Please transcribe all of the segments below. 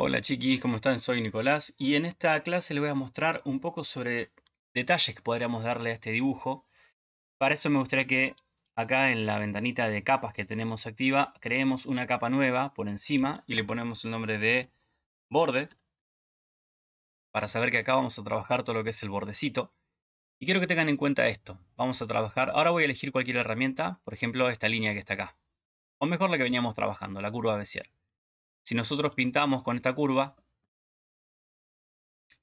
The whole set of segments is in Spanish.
Hola chiquis, ¿cómo están? Soy Nicolás y en esta clase les voy a mostrar un poco sobre detalles que podríamos darle a este dibujo. Para eso me gustaría que acá en la ventanita de capas que tenemos activa, creemos una capa nueva por encima y le ponemos el nombre de borde. Para saber que acá vamos a trabajar todo lo que es el bordecito. Y quiero que tengan en cuenta esto. Vamos a trabajar, ahora voy a elegir cualquier herramienta, por ejemplo esta línea que está acá. O mejor la que veníamos trabajando, la curva Bézier. Si nosotros pintamos con esta curva,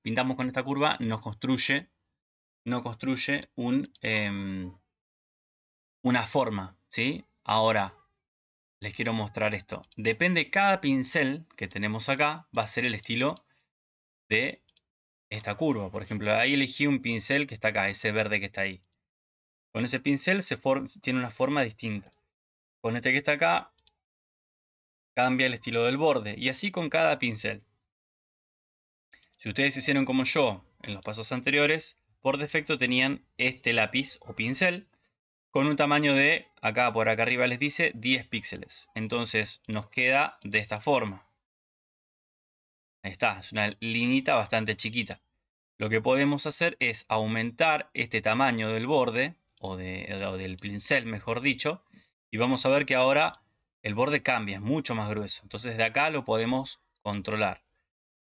pintamos con esta curva, nos construye, no construye em, una forma. ¿sí? Ahora, les quiero mostrar esto. Depende, cada pincel que tenemos acá va a ser el estilo de esta curva. Por ejemplo, ahí elegí un pincel que está acá, ese verde que está ahí. Con ese pincel se tiene una forma distinta. Con este que está acá cambia el estilo del borde y así con cada pincel. Si ustedes hicieron como yo en los pasos anteriores, por defecto tenían este lápiz o pincel con un tamaño de, acá por acá arriba les dice, 10 píxeles. Entonces nos queda de esta forma. Ahí está, es una linita bastante chiquita. Lo que podemos hacer es aumentar este tamaño del borde, o, o del pincel mejor dicho, y vamos a ver que ahora el borde cambia, es mucho más grueso. Entonces desde acá lo podemos controlar.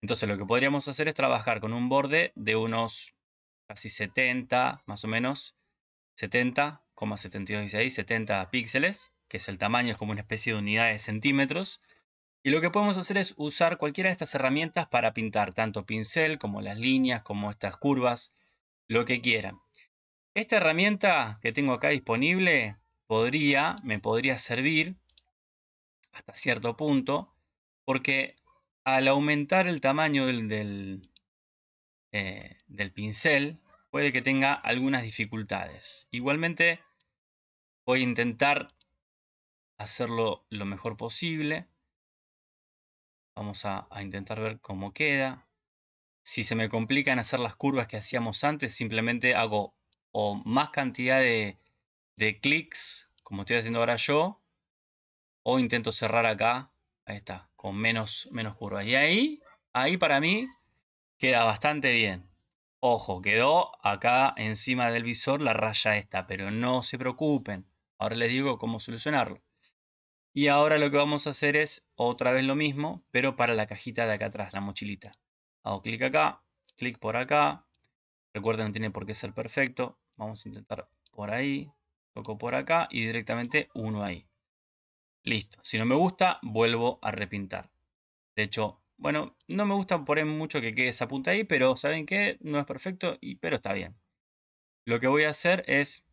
Entonces lo que podríamos hacer es trabajar con un borde de unos casi 70, más o menos, 70,726, 70 píxeles, que es el tamaño, es como una especie de unidad de centímetros. Y lo que podemos hacer es usar cualquiera de estas herramientas para pintar, tanto pincel como las líneas, como estas curvas, lo que quieran. Esta herramienta que tengo acá disponible podría, me podría servir hasta cierto punto, porque al aumentar el tamaño del, eh, del, pincel, puede que tenga algunas dificultades. Igualmente, voy a intentar hacerlo lo mejor posible. Vamos a, intentar ver cómo queda. Si se me complican hacer las curvas que hacíamos antes, simplemente hago o más cantidad de, de clics, como estoy haciendo ahora yo, o intento cerrar acá, ahí está, con menos, menos curvas. Y ahí, ahí para mí queda bastante bien. Ojo, quedó acá encima del visor la raya esta, pero no se preocupen. Ahora les digo cómo solucionarlo. Y ahora lo que vamos a hacer es otra vez lo mismo, pero para la cajita de acá atrás, la mochilita. Hago clic acá, clic por acá. Recuerden, no tiene por qué ser perfecto. Vamos a intentar por ahí, toco por acá y directamente uno ahí. Listo. Si no me gusta, vuelvo a repintar. De hecho, bueno, no me gusta poner mucho que quede esa punta ahí, pero ¿saben qué? No es perfecto, y, pero está bien. Lo que voy a hacer es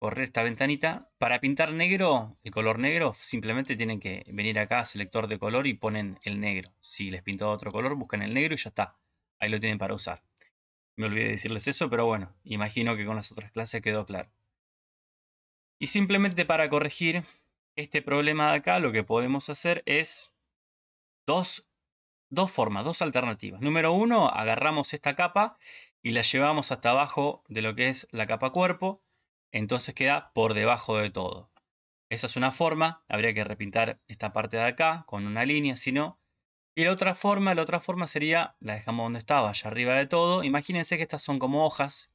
correr esta ventanita. Para pintar negro, el color negro, simplemente tienen que venir acá, selector de color, y ponen el negro. Si les pinto otro color, buscan el negro y ya está. Ahí lo tienen para usar. Me olvidé de decirles eso, pero bueno, imagino que con las otras clases quedó claro. Y simplemente para corregir, este problema de acá lo que podemos hacer es dos, dos formas, dos alternativas. Número uno, agarramos esta capa y la llevamos hasta abajo de lo que es la capa cuerpo, entonces queda por debajo de todo. Esa es una forma, habría que repintar esta parte de acá con una línea, si no. Y la otra forma, la otra forma sería, la dejamos donde estaba, allá arriba de todo. Imagínense que estas son como hojas.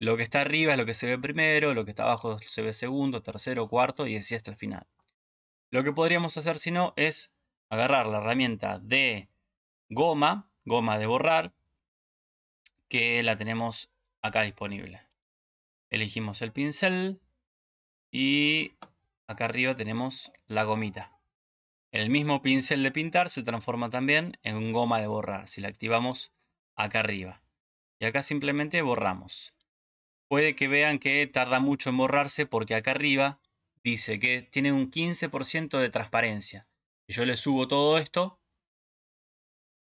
Lo que está arriba es lo que se ve primero, lo que está abajo se ve segundo, tercero, cuarto y así hasta el final. Lo que podríamos hacer si no es agarrar la herramienta de goma, goma de borrar, que la tenemos acá disponible. Elegimos el pincel y acá arriba tenemos la gomita. El mismo pincel de pintar se transforma también en goma de borrar si la activamos acá arriba. Y acá simplemente borramos. Puede que vean que tarda mucho en borrarse porque acá arriba dice que tiene un 15% de transparencia. Si yo le subo todo esto,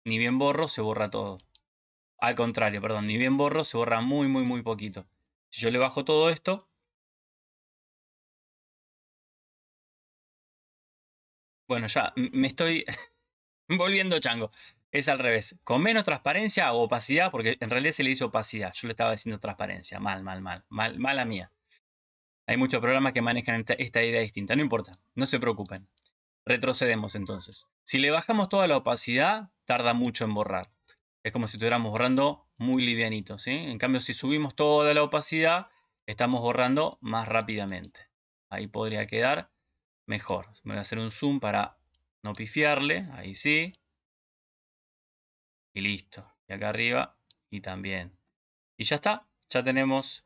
ni bien borro, se borra todo. Al contrario, perdón, ni bien borro, se borra muy, muy, muy poquito. Si yo le bajo todo esto, bueno, ya me estoy volviendo chango. Es al revés. Con menos transparencia o opacidad, porque en realidad se le hizo opacidad. Yo le estaba diciendo transparencia. Mal, mal, mal. Mal, mala mía. Hay muchos programas que manejan esta, idea distinta. No importa, no se preocupen. Retrocedemos entonces. Si le bajamos toda la opacidad, tarda mucho en borrar. Es como si estuviéramos borrando muy livianito, ¿sí? En cambio, si subimos toda la opacidad, estamos borrando más rápidamente. Ahí podría quedar mejor. Me voy a hacer un zoom para no pifiarle. Ahí sí. Y listo. Y acá arriba. Y también. Y ya está. Ya tenemos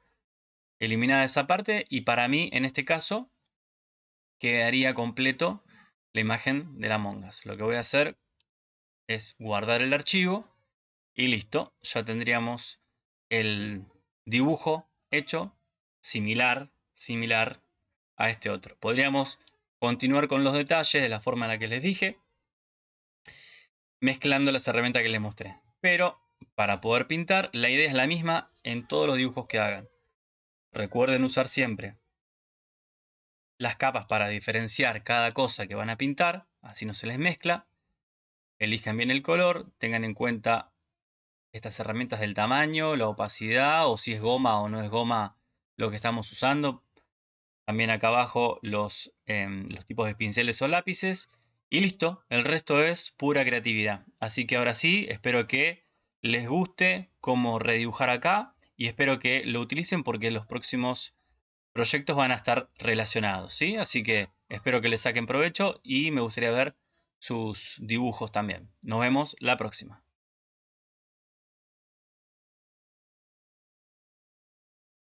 eliminada esa parte. Y para mí, en este caso, quedaría completo la imagen de la mongas. Lo que voy a hacer es guardar el archivo. Y listo. Ya tendríamos el dibujo hecho similar, similar a este otro. Podríamos continuar con los detalles de la forma en la que les dije, mezclando las herramientas que les mostré. Pero para poder pintar, la idea es la misma en todos los dibujos que hagan. Recuerden usar siempre las capas para diferenciar cada cosa que van a pintar, así no se les mezcla. Elijan bien el color, tengan en cuenta estas herramientas del tamaño, la opacidad o si es goma o no es goma lo que estamos usando también acá abajo los, em, los tipos de pinceles o lápices. Y listo, el resto es pura creatividad. Así que ahora sí, espero que les guste cómo redibujar acá y espero que lo utilicen porque los próximos proyectos van a estar relacionados, ¿sí? Así que espero que les saquen provecho y me gustaría ver sus dibujos también. Nos vemos la próxima.